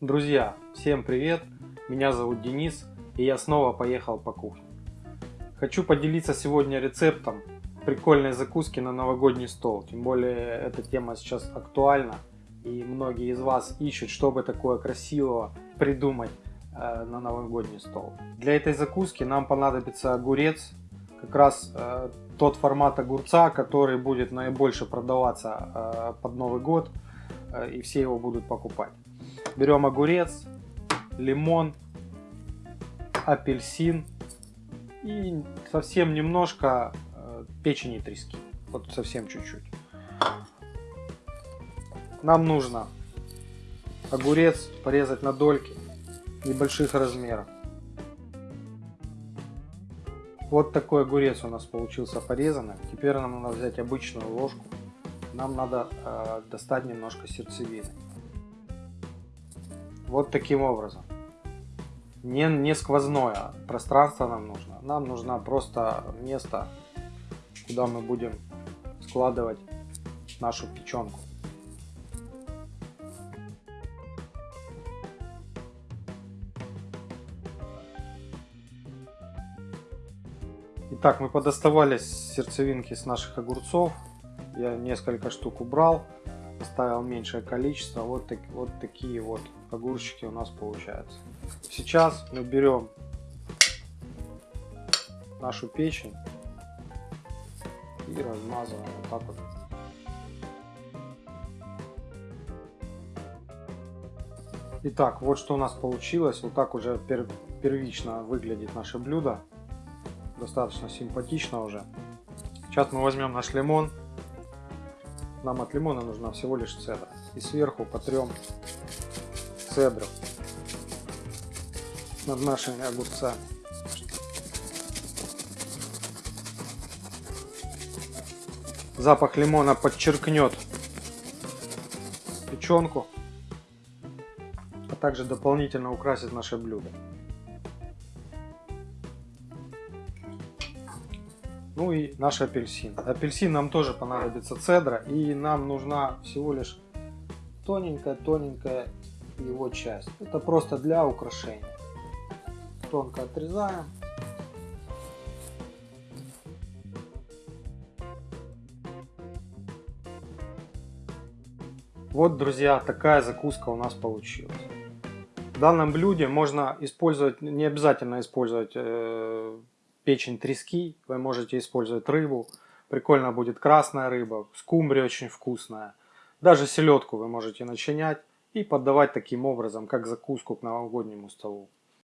Друзья, всем привет! Меня зовут Денис и я снова поехал по кухне. Хочу поделиться сегодня рецептом прикольной закуски на новогодний стол. Тем более эта тема сейчас актуальна и многие из вас ищут, чтобы такое красивого придумать э, на новогодний стол. Для этой закуски нам понадобится огурец, как раз э, тот формат огурца, который будет наибольше продаваться э, под Новый год э, и все его будут покупать. Берем огурец, лимон, апельсин и совсем немножко э, печени трески. Вот совсем чуть-чуть. Нам нужно огурец порезать на дольки небольших размеров. Вот такой огурец у нас получился порезанный. Теперь нам надо взять обычную ложку. Нам надо э, достать немножко сердцевины. Вот таким образом. Не, не сквозное пространство нам нужно. Нам нужно просто место, куда мы будем складывать нашу печенку. Итак, мы подоставали сердцевинки с наших огурцов. Я несколько штук убрал, оставил меньшее количество. Вот, так, вот такие вот огурчики у нас получаются. Сейчас мы берем нашу печень и размазываем вот так вот. Итак, вот что у нас получилось. Вот так уже первично выглядит наше блюдо. Достаточно симпатично уже. Сейчас мы возьмем наш лимон. Нам от лимона нужна всего лишь цедра. И сверху потрем цедру над нашими огурцами. Запах лимона подчеркнет печенку, а также дополнительно украсит наше блюдо. Ну и наш апельсин. Апельсин нам тоже понадобится цедра и нам нужна всего лишь тоненькая-тоненькая его часть. Это просто для украшения. Тонко отрезаем. Вот, друзья, такая закуска у нас получилась. В данном блюде можно использовать, не обязательно использовать э, печень трески, вы можете использовать рыбу. Прикольно будет красная рыба, скумбрия очень вкусная. Даже селедку вы можете начинять и подавать таким образом, как закуску к новогоднему столу.